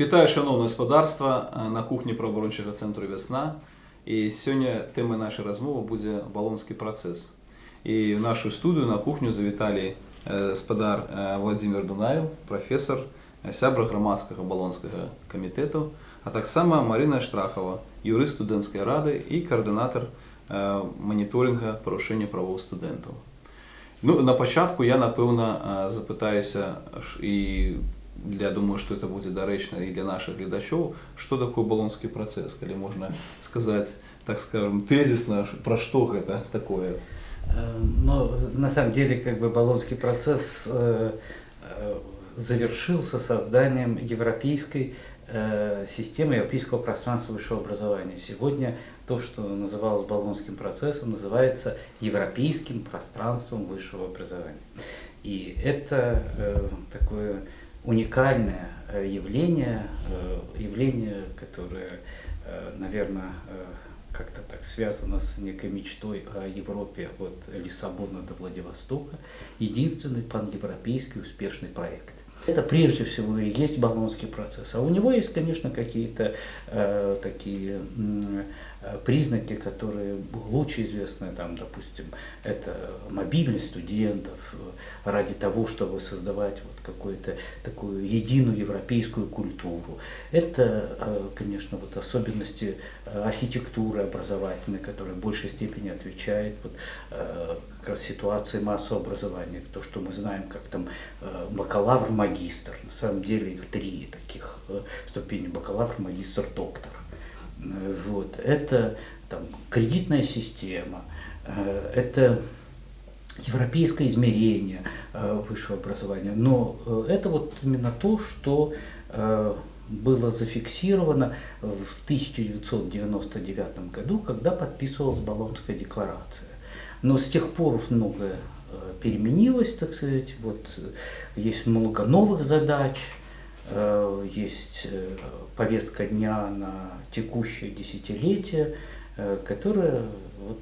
Вітаю шаноўнае спадарства на кухні правабарончага цэнтру вясна. І сёння тэмай нашай размовы будзе балонскі працэс. І в нашу студыю на кухню завіталі спадар Владзімир Дунаев, прафесор, сябра грамадскага балонскага камітэту, а таксама Марына Штрахава, юрыст студэнцкай рады і каардынатар маніторинга парушэння правоў студэнтаў. Ну, на пачатку я, напэўна, запытаюся і я думаю, що це буде доречно і для наших глядачів, що таке Болонський процес, коли можна сказати, так скажем, тезисно, про що це таке. Э, Но на самом деле как бы Болонский процесс э, э, завершился созданием европейской системы, европейского пространства высшего образования. Сегодня то, что называлось Болонским процессом, называется европейским пространством высшего образования. И это э, такое уникальное э, явление, э, явление, которое, наверное, как-то так связано с некой мечтой о Европе от Лиссабона до Владивостока, единственный паневропейский успешный проект. Это прежде всего и есть Болонский процесс. А у него есть, конечно, какие-то э, такие э, признаки, которые лучше известны, там, допустим, это мобильность студентов э, ради того, чтобы создавать вот какую-то такую единую европейскую культуру. Это, э, конечно, вот особенности э, архитектуры образовательной, которая в большей степени отвечает вот, э, как раз ситуации массового образования. То, что мы знаем, как там э, бакалавр, магистр. На самом деле их три таких э, ступени. Бакалавр, магистр, доктор. Э, Вот. Это там, кредитная система, э, это европейское измерение э, высшего образования. Но это вот именно то, что было зафиксировано в 1999 году, когда подписывалась Болонская декларация. Но с тех пор многое переменилось, так сказать. Вот есть много новых задач, есть э, повестка дня на текущее десятилетие, э, которая, вот,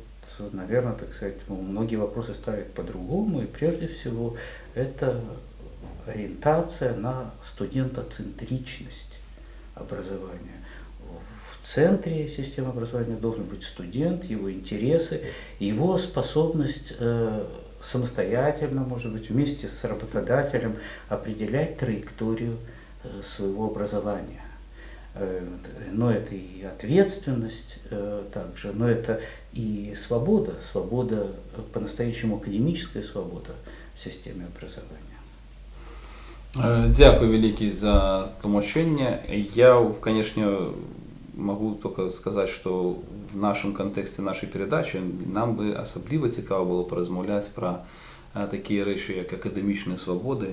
наверное, так сказать, ну, многие вопросы ставят по-другому. И прежде всего это ориентация на студентоцентричность образования. В центре системы образования должен быть студент, его интересы, его способность э, самостоятельно, может быть, вместе с работодателем определять траекторию э, своего образования. Э, Но это и ответственность э, также, но это и свобода, свобода, э, по-настоящему академическая свобода в системе образования. Е, Дякую великий за тлумачення. Я, конечно, могу только сказать, что в нашем контексте нашей передачи нам би особливо цікаво було порозмовляти про е, такі речі, як академічні свободи,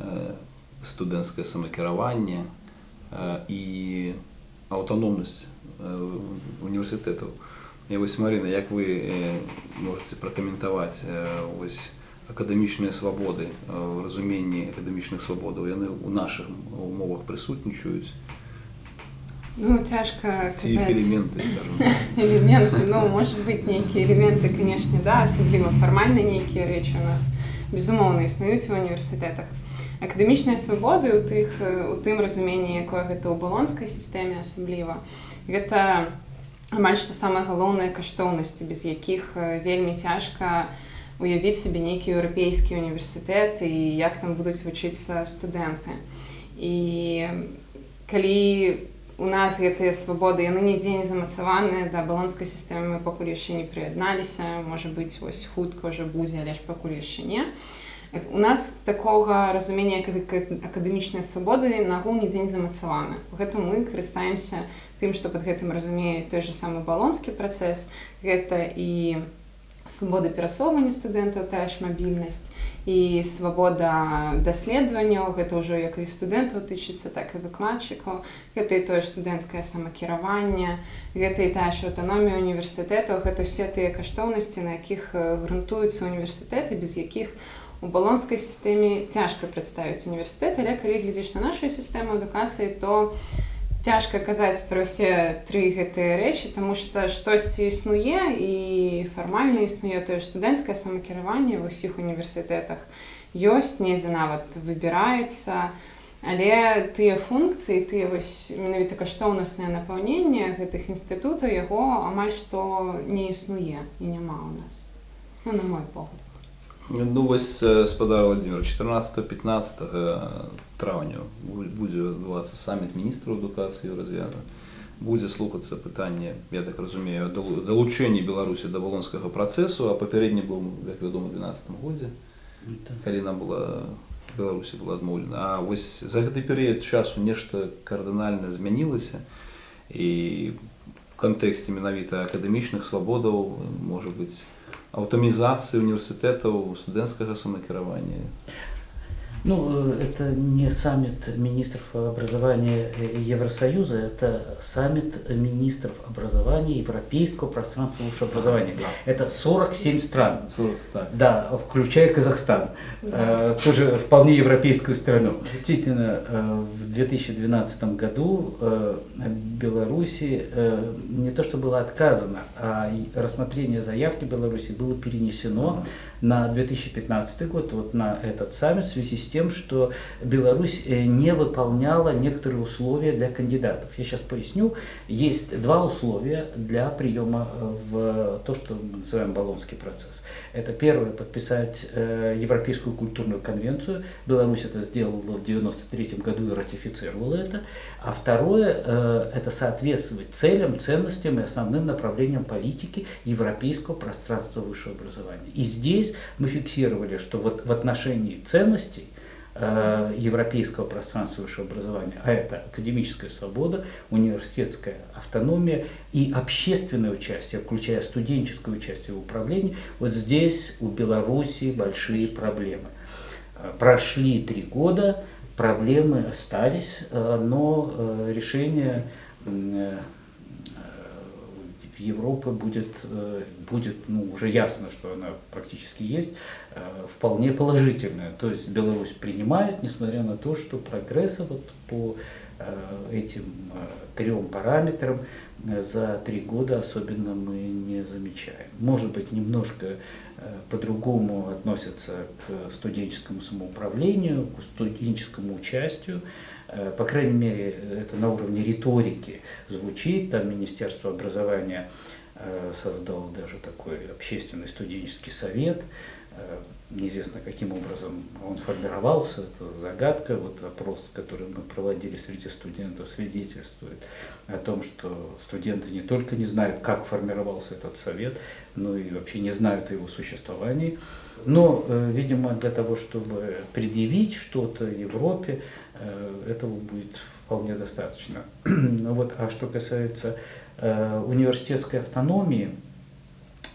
е, студентське самокерування е, і автономність е, університетів. І ось Марина, як ви е, можете прокоментувати е, ось академічні свободи, е, в розумінні академічних свобод, вони у наших умовах присутнічують. Ну, тяжко Ці казати. елементи, скажімо так. Элементы, ну, может быть, некие элементы, конечно, да, особливо формально некие речі у нас безумовно існують в університетах. Академічні свободи у тих е, у тим розумінні, якое гэта у балонскай сістэме асабліва, гэта амаль што самыя галоўныя каштоўнасці, без якіх е, вельмі цяжка уявіць сабе нейкі еўрапейскі універсітэт і як там будуць вучыцца студэнты. І калі у нас гэтыя свабоды яны нідзе не замацаваныя да балонскай сістэмы мы пакуль яшчэ не прыядналіся можа быць вось хутка ўжо будзе але ж пакуль яшчэ не у нас такога разумення акадэмічнай свабоды нагул нідзе не замацаваны гэтым мы карыстаемся тым што пад гэтым разумее той же самы балонскі працэс. Гэта і свабода перасоўвання студэнтаў тая ж мабільнасць і свабода даследаванняў гэта ўжо як і студэнтаў тычыцца так і выкладчыкаў гэта і тое студэнцкае самакіраванне гэта і тая ж аўтаномія універсітэтаў гэта ўсе тыя каштоўнасці на якіх э, грунтуюцца універсітэты без якіх у балонскай сістэме цяжка прадставіць універсітэт але калі глядзіш на нашу сістэму адукацыі то цяжка казаць пра ўсе тры гэтыя рэчы тому што штосьці існуе і фармальна існуе тое ж студэнцкае самакіраванне ва ўсіх універсітэтах ёсць недзе нават выбіраецца Але тыя функцыі тыя вось менавіта каштоўнаснае напаўненне гэтых інстытутаў яго амаль што не існуе і няма ў нас ну, на мой погляд Ну вось спадар Владимир 14-15 траўня будзе адбывацца саміт міністраў адукацыі развяза будзе слухацца пытанне я так разумею далучэнне беларусі да балонскага працэсу а папярэдні быў як вядома 12 годзе калі нам была беларусі была адмоўлена а вось за гэты перыяд часу нешта кардынальна змянілася і в кантэксце менавіта акадэмічных свабодаў можа быць аўтамізацыі універсітэтаў студэнцкага самакіравання ну, э, это не саммит министров образования Евросоюза, это саммит министров образования Европейского пространства высшего образования. Это 47 стран. 40, так. Да, включая Казахстан. Да. Э, тоже вполне европейскую страну. Действительно, э, в 2012 году Беларуси не то что было отказано, а рассмотрение заявки Беларуси было перенесено на 2015 год, вот на этот саммит, в связи с тем, что Беларусь э, не выполняла некоторые условия для кандидатов. Я сейчас поясню. Есть два условия для приема э, в то, что мы называем Болонский процесс. Это первое, подписать э, Европейскую культурную конвенцию. Беларусь это сделала в 1993 году и ратифицировала это. А второе, это соответствовать целям, ценностям и основным направлениям политики европейского пространства высшего образования. И здесь мы фиксировали, что вот в отношении ценностей европейского пространства высшего образования, а это академическая свобода, университетская автономия и общественное участие, включая студенческое участие в управлении, вот здесь у Беларуси большие проблемы. Э, прошли три года, проблемы остались, э, но решение Европы будет, э, будет ну, уже ясно, что она практически есть, э, вполне положительная. То есть Беларусь принимает, несмотря на то, что прогресса вот по э, этим трем параметрам за три года особенно мы не замечаем. Может быть, немножко по-другому относятся к студенческому самоуправлению, к студенческому участию, по крайней мере, это на уровне риторики звучит, там Министерство образования э, создало даже такой общественный студенческий совет, э, неизвестно каким образом он формировался, это загадка, вот опрос, который мы проводили среди студентов, свидетельствует о том, что студенты не только не знают, как формировался этот совет, но и вообще не знают о его существовании. Но, видимо, для того, чтобы предъявить что-то Европе, Э, этого будет вполне достаточно. Ну вот, а что касается э, университетской автономии,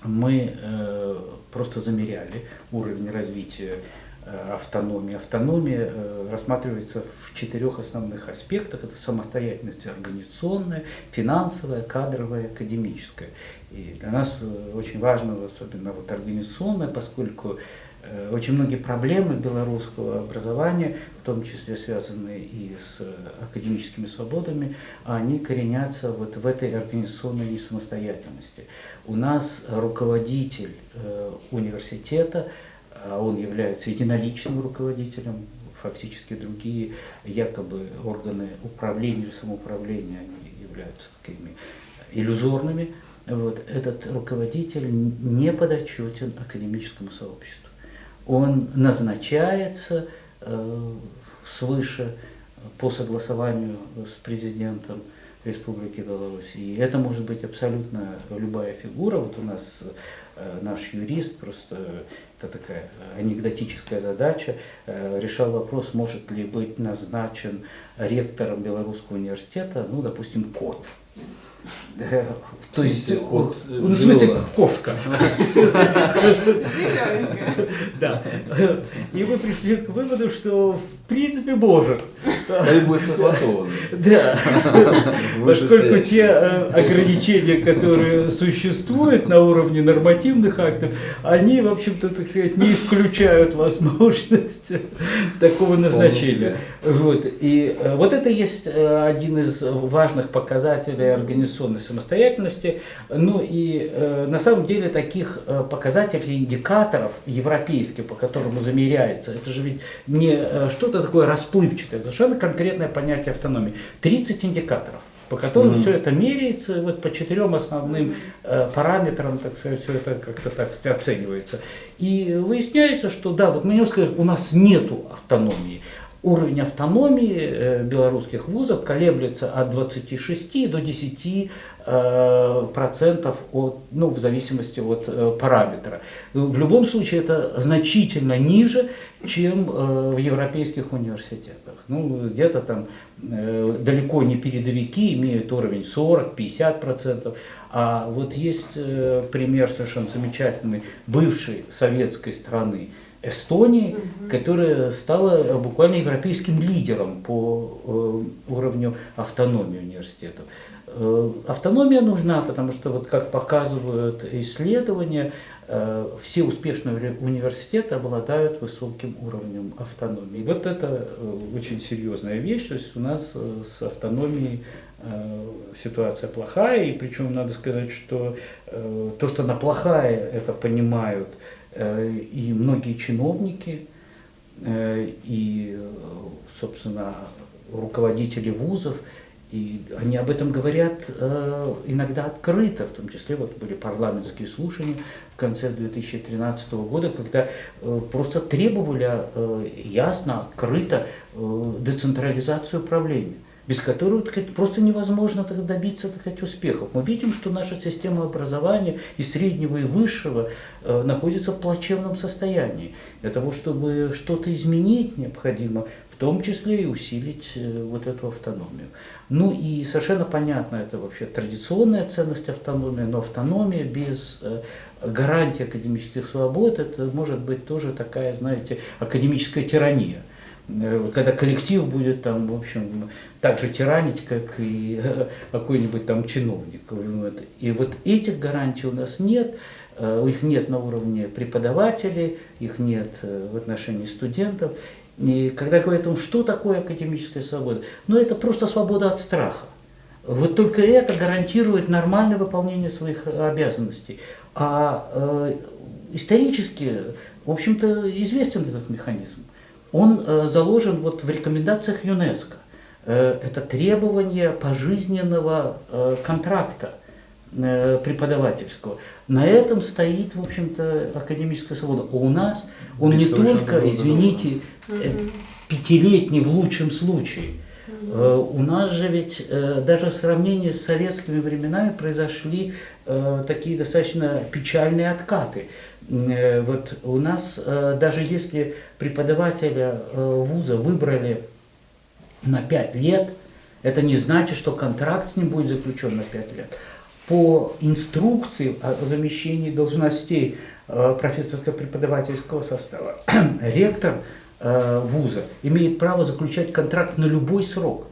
мы э, просто замеряли уровень развития э, автономии. Автономия э, рассматривается в четырех основных аспектах. Это самостоятельность организационная, финансовая, кадровая, академическая. И для нас очень важно, особенно вот организационная, поскольку очень многие проблемы белорусского образования, в том числе связанные и с академическими свободами, они коренятся вот в этой организационной несамостоятельности. У нас руководитель э, университета, а он является единоличным руководителем, фактически другие якобы органы управления или самоуправления они являются такими иллюзорными. Вот, этот руководитель не подотчетен академическому сообществу он назначается э, свыше по согласованию с президентом Республики Беларусь. И это может быть абсолютно любая фигура. Вот у нас э, наш юрист, просто это такая анекдотическая задача, э, решал вопрос, может ли быть назначен ректором Белорусского университета, ну, допустим, кот. То есть, кот, ну, в смысле, кошка. Да. И мы пришли к выводу, что в принципе может. Они будут согласованы. Да, поскольку те э, ограничения, которые существуют на уровне нормативных актов, они, в общем-то, так сказать, не исключают возможность такого назначения. Вот. И э, вот это есть э, один из важных показателей организационной самостоятельности. Ну и э, на самом деле таких э, показателей, индикаторов европейских, по которым замеряется, это же ведь не э, что-то такое расплывчатое, это совершенно конкретное понятие автономии. 30 индикаторов по которым Мгм. все это меряется, вот по четырем основным э, параметрам, так сказать, все это как-то так оценивается. И выясняется, что да, вот мы не можем сказать, у нас нету автономии. Уровень автономии э, белорусских вузов колеблется от 26 до 10 э, процентов ну, в зависимости от э, параметра. В любом случае это значительно ниже, чем в европейских университетах. Ну, где-то там далеко не передовики имеют уровень 40-50 процентов. А вот есть пример совершенно замечательный бывшей советской страны Эстонии, которая стала э, буквально европейским лидером по э, уровню автономии университетов. Э, Автономия нужна, потому что, вот как показывают исследования, все успешные уни- университеты обладают высоким уровнем автономии. Вот это очень серьезная вещь, то есть у нас с автономией ситуация плохая, и причем надо сказать, что то, что она плохая, это понимают и многие чиновники, э, и, э, собственно, руководители вузов, и они об этом говорят э, иногда открыто, в том числе вот были парламентские слушания в конце 2013 года, когда э, просто требовали э, ясно, открыто э, децентрализацию управления без которой так просто невозможно так добиться так успехов. Мы видим, что наша система образования и среднего, и высшего э, находится в плачевном состоянии. Для того, чтобы что-то изменить, необходимо в том числе и усилить э, вот эту автономию. Ну и совершенно понятно, это вообще традиционная ценность автономии, но автономия без э, гарантии академических свобод, это может быть тоже такая, знаете, академическая тирания. Э, Когда коллектив будет там, в общем, так же тиранить, как и э, какой-нибудь там чиновник. И вот этих гарантий у нас нет, э, их нет на уровне преподавателей, их нет в отношении студентов. И когда говорят о что такое академическая свобода, ну это просто свобода от страха. Вот только это гарантирует нормальное выполнение своих обязанностей. А э, исторически, в общем-то, известен этот механизм. Он э, заложен вот в рекомендациях ЮНЕСКО. Э, это требование пожизненного э, контракта э, преподавательского. На этом стоит, в общем-то, академическая свобода. А у нас он не Бессрочно только, извините, э, пятилетний в лучшем случае. Э, У нас же ведь э, даже в сравнении с советскими временами произошли э, такие достаточно печальные откаты. Э, Вот у нас э, даже если преподавателя э, вуза выбрали на 5 лет, это не значит, что контракт с ним будет заключен на 5 лет. По инструкции о замещении должностей профессорско-преподавательского состава ректор вуза имеет право заключать контракт на любой срок.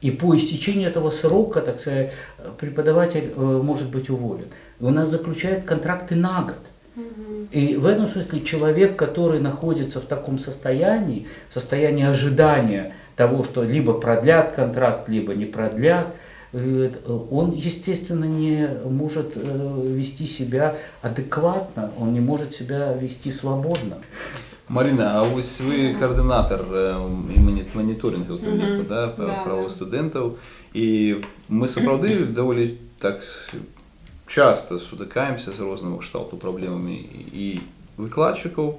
И по истечении этого срока, так сказать, преподаватель может быть уволен. У нас заключают контракты на год. И в этом смысле человек, который находится в таком состоянии, в состоянии ожидания того, что либо продлят контракт, либо не продлят, э, он, естественно, не может э, вести себя адекватно, он не может себя вести свободно. Марина, а ось ви координатор е, і моні- моніторингу Мгм. mm да, Да, правил да. студентів. І ми сапраўды доволі так часто сутикаємося з різними кшталту проблемами і викладчиків,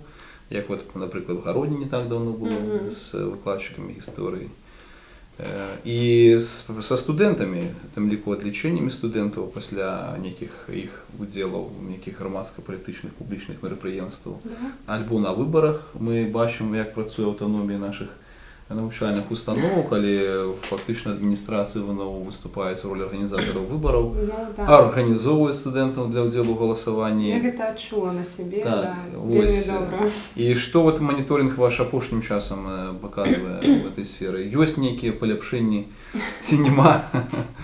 як от, наприклад, в Городні не так давно було Мгм. з викладчиками історії. Е, І з, со студентами, тим ліку відліченнями студентів після неких їх уділів, неких громадсько-політичних публічних мероприємств, Да. Альбо на виборах ми бачимо, як працює автономія наших навучальных установок, але фактично адміністрація ВНО выступаюць у ролі арганізатараў выбараў, Ну, да. арганізоўваюць студэнтаў для ўдзелу ў Я галасаванні. гэта адчула на сябе, Так, да, добра. І што вот маніторинг ваш апошнім часам паказвае в этой сферы? Ёсць нейкія паляпшэнні ці няма?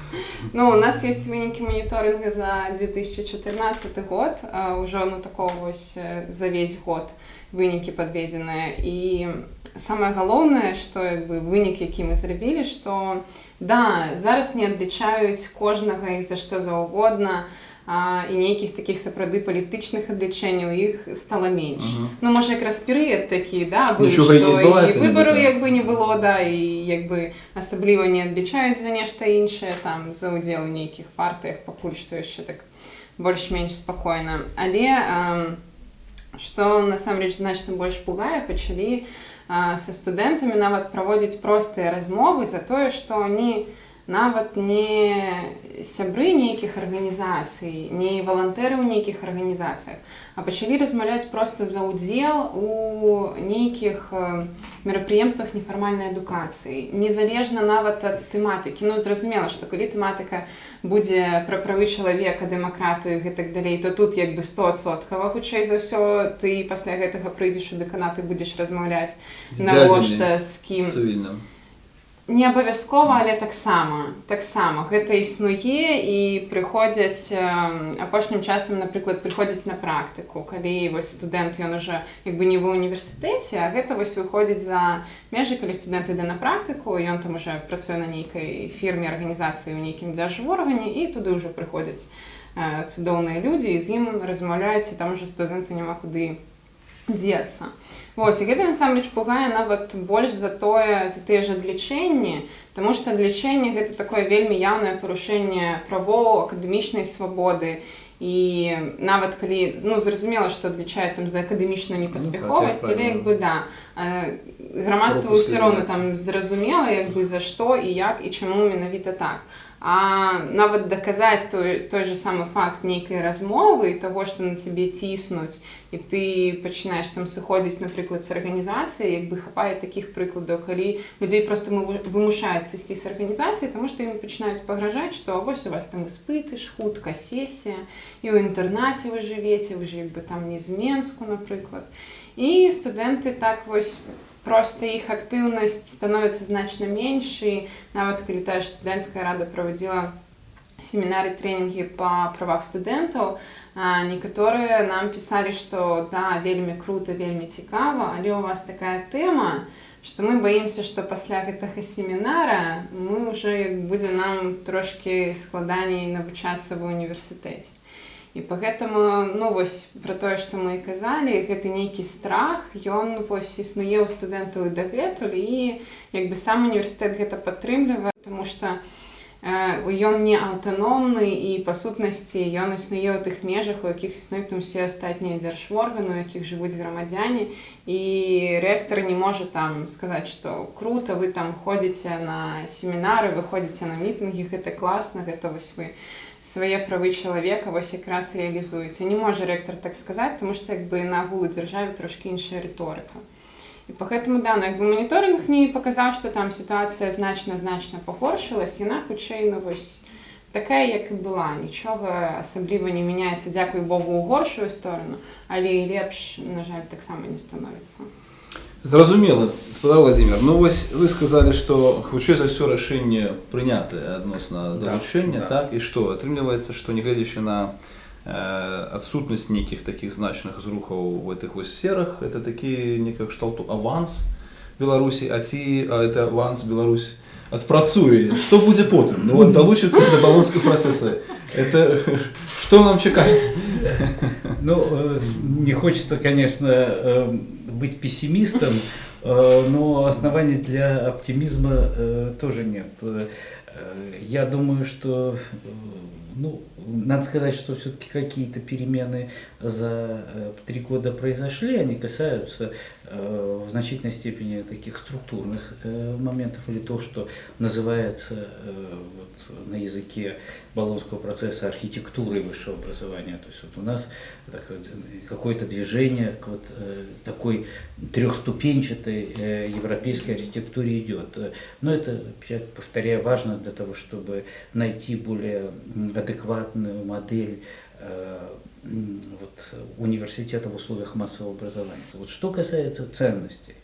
Ну, у нас есть вынікі моніторинга за 2014 год, а, уже ну такого вось за весь год вынікі подведеныя і самае галоўнае што як бы вынік які мы зрабілі што да зараз не адлічаюць кожнага і за што заўгодна а, і нейкіх такіх сапраўды палітычных адлічэнняў іх стала менш Мгм. ну можа якраз перыяд такі да быў, і што адбываецца, выбару як бы не было да і як бы асабліва не адлічаюць за нешта іншае там за ўдзел у нейкіх партыях пакуль што яшчэ так больш-менш спакойна але эм, што насамрэч значна больш пугае пачалі а, са студэнтамі нават праводзіць простыя размовы за тое што они нават не сябры нейкіх арганізацый не валантэры ў нейкіх арганізацыях а пачалі размаўляць проста за ўдзел у нейкіх э, мерапрыемствах нефармальнай адукацыі незалежна нават ад тэматыкі. Ну зразумела што калі тэматыка будзе пра правы чалавека дэмакратыю гэтак далей то тут як бы 100соткава хутчэй за ўсё ты пасля гэтага прыйдзеш у дэканат і будзеш размаўляць навошта з кім. Цывільным. не абавязкова але таксама таксама гэта існуе і прыходзяць эм, апошнім часам напрыклад прыходзяць на практыку калі вось студэнт ён уже як бы не ва універсітэце а гэта вось выходзіць за межы калі студэнт іде на практыку ён там уже працуе на нейкай фірме арганізацыі ў нейкім дзяржворгане і туды ўжо прыходзяць э, цудоўныя людзі і з ім размаўляюць і там уже студэнту няма куды дзецца Вось і гэта насамрэч пугае нават больш за тое за тыя ж адлічэнні Таму што адлічэнне гэта такое вельмі яўнае парушэнне правоў акадэмічнай свабоды і нават калі ну зразумела што адлічаюць там за акадэмічную непаспяховасць але як бы да. Э, грамадству Пропуск ўсё роўна там зразумела як бы за што і як і чаму менавіта так. А нават даказаць той, той же самы факт нейкай размовы і таго што на цябе ціснуць і ты пачынаеш там сыходзіць напрыклад з арганізацыі як бы хапае такіх прыкладаў калі людзей просто мы вымушаюць сысці з арганізацыі тому што ім пачынаюць пагражаць што вось у вас там испыты ж хутка сесія і ў інтэрнаце вы жывеце вы ж як бы там не з менску напрыклад і студэнты так вось просто іх актыўнасць становіцца значна менш і нават калі тая ж студэнцкая рада праводзіла семінары тренінгі па правах студэнтаў а, некаторыя нам пісалі што да вельмі круто вельмі цікава але у вас такая тэма што мы баімся што пасля гэтага семінара мы уже як будзе нам трошки складаней навучацца ва універсітэце і по гэтаму ну вось про тое што мы і казалі гэты нейкі страх ён вось існуе ў студэнтаў і дагэтуль і як бы сам універсітэт гэта падтрымлівае тому что ён не аўтаномны і па сутнасці ён існуе ў тых межах у якіх існуюць там усе астатнія дзяржворганы у якіх жывуць грамадзяне і рэктар не можа там сказаць што круто вы там ходзіце на семінары выходзіце на мітынгі гэта класна гэта вось вы свае правы чалавека вось якраз рэалізуеце не можа рэктар так сказаць тому што як бы на агулу дзяржаве трошки іншая рыторыка І по гэтаму да як бы моніторинг не паказаў што там сітуацыя значна значна пагоршылась яна хутчэй ну вось такая як і была нічога асабліва не мяняецца дзякуй богу у горшую сторону але і лепш на жаль таксама не становіцца Зразумела, спадар Владимир. Ну вось вы сказалі, што хутчэй за ўсё рашэнне прынятае адносна Да, даручэння, да. так і што атрымліваецца, што нягледзячы на э, адсутнасць нейкіх такіх значных зрухаў в гэтых вось сферах, это такі некая кшталту аванс Беларусі, а ці а это аванс Беларусь адпрацуе. Што будзе потым? Ну вот далучыцца да балонскіх працэса. Это што нам чакаць? Ну, э, не хочется, конечно, э, быть пессимистом, э, но оснований для оптимизма э, тоже нет. Э, Э, Я думаю, что, э, ну, надо сказать, что все-таки какие-то перемены за э, три года произошли, они касаются в значительной степени таких структурных э, моментов или то, что называется э, вот, на языке Болонского процесса архитектурой высшего образования. То есть вот у нас э, какое-то движение к вот э, такой трехступенчатой э, европейской архитектуре идет. Э, Но это, опять повторяю, важно для того, чтобы найти более адекватную модель э, вот, университета в условиях массового образования. Вот что касается ценностей,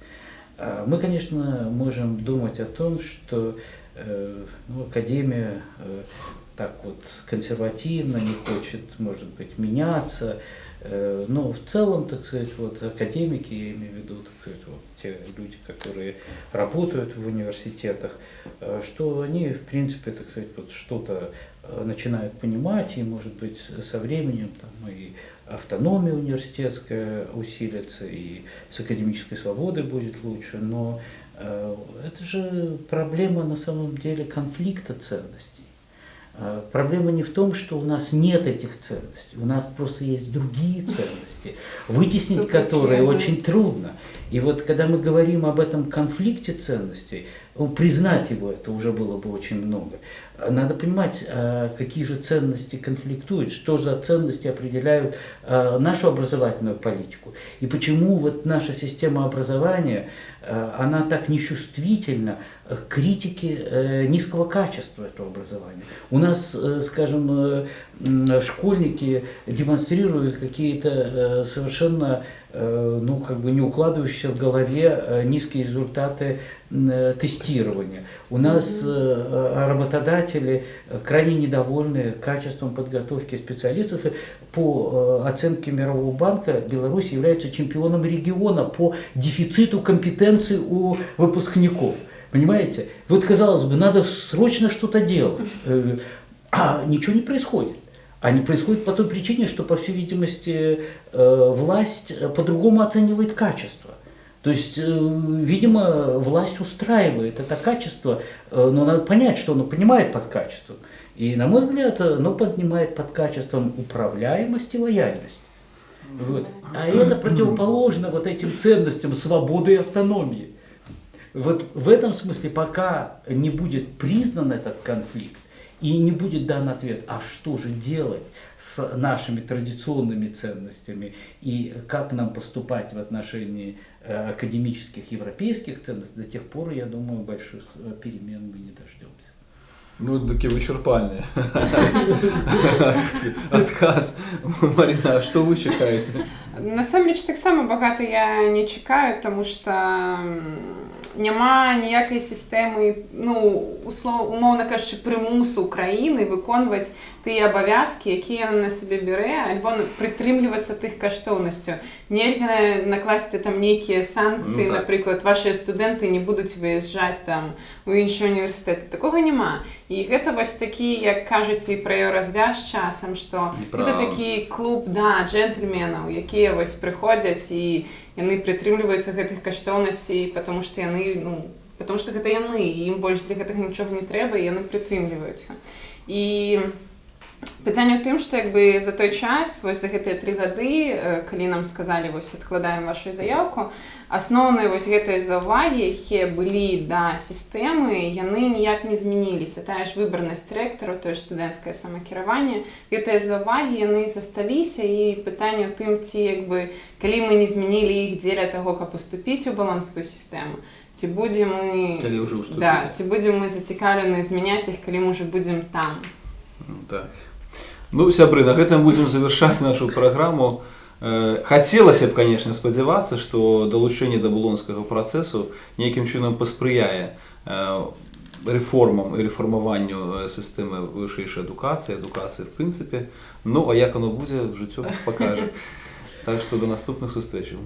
а, мы, конечно, можем думать о том, что э, ну, академия э, так вот консервативно не хочет, может быть, меняться, Э, Но в целом, так сказать, вот академики, я имею в виду, так сказать, вот те люди, которые работают в университетах, э, что они, в принципе, так сказать, вот что-то э, начинают понимать, и, может быть, со временем там и автономия университетская усилится, и с академической свободой будет лучше, но э, это же проблема на самом деле конфликта ценностей. А, Проблема не в том, что у нас нет этих ценностей, у нас просто есть другие ценности, вытеснить которые очень трудно. И вот когда мы говорим об этом конфликте ценностей, признать его это уже было бы очень много. Надо понимать, а, какие же ценности конфликтуют, что за ценности определяют а, нашу образовательную политику. И почему вот наша система образования, она так нечувствительна к критике э, низкого качества этого образования. У нас, э, скажем, э, школьники демонстрируют какие-то э, совершенно э, ну, как бы не укладывающиеся в голове э, низкие результаты э, тестирования. У нас э, э, работодатели э, крайне недовольны качеством подготовки специалистов. И по э, оценке Мирового банка Беларусь является чемпионом региона по дефициту компетенций у выпускников. Понимаете? Вот казалось бы, надо срочно что-то делать, э, а ничего не происходит. А не происходит по той причине, что, по всей видимости, э, власть э, по-другому оценивает качество. То есть, видимо, власть устраивает это качество, но надо понять, что оно понимает под качеством. И, на мой взгляд, оно понимает под качеством управляемость и лояльность. Вот. А это противоположно вот этим ценностям свободы и автономии. Вот в этом смысле, пока не будет признан этот конфликт и не будет дан ответ, а что же делать с нашими традиционными ценностями и как нам поступать в отношении э, академических европейских ценностей, до тех пор, я думаю, больших э, перемен мы не дождемся. Ну, такі вичерпальні. Отказ. Марина, а що ви чекаєте? Насамрэч таксама багата я не чакаю, тому што м, няма ніякай сістэмы ну услов умоўна кажучы прымусу краіны выконваць тыя абавязкі якія яна на сябе бярэ альбо прытрымлівацца тых каштоўнасцяў нельга накласці там нейкія санкцыі Ну, так. напрыклад вашыя студэнты не будуць выязджаць там у іншыя універсітэты такога няма і гэта вось такі як кажуць і пра еўразвяз часам што гэта такі клуб да джентльменаў якія вось прыходзяць і яны прытрымліваюцца гэтых каштоўнасцей потому што яны ну потому што гэта яны ім больш для гэтага нічога не трэба яны прытрымліваюцца і пытанне ў тым што як бы за той час вось за гэтыя тры гады э, калі нам сказалі вось адкладаем вашу заяўку асноўныя вось гэтыя заўвагі якія былі да сістэмы яны ніяк не змяніліся тая ж выбарнасць рэктару тое ж студэнцкае самакіраванне гэтыя заўвагі яны засталіся і пытанне ў тым ці як бы калі мы не змянілі іх дзеля таго каб уступіць у балонскую сістэму ці будзем мы Калі ўжо ўступілі. да, ці будзем мы зацікаўлены змяняць іх калі мы ўжо будзем там Так. Ну, сябры, на гэтым будзем завяршаць нашу праграму. Э, Хацелася б, конечно, спадзявацца, што далучэнне да булонскага працэсу нейкім чынам паспрыяе э, рэформам і рэформаванню э, сістэмы вышэйшай адукацыі, адукацыі в прынцыпе. Ну, а як оно будзе, жыццё пакажа. Так што да наступных сустрэчаў.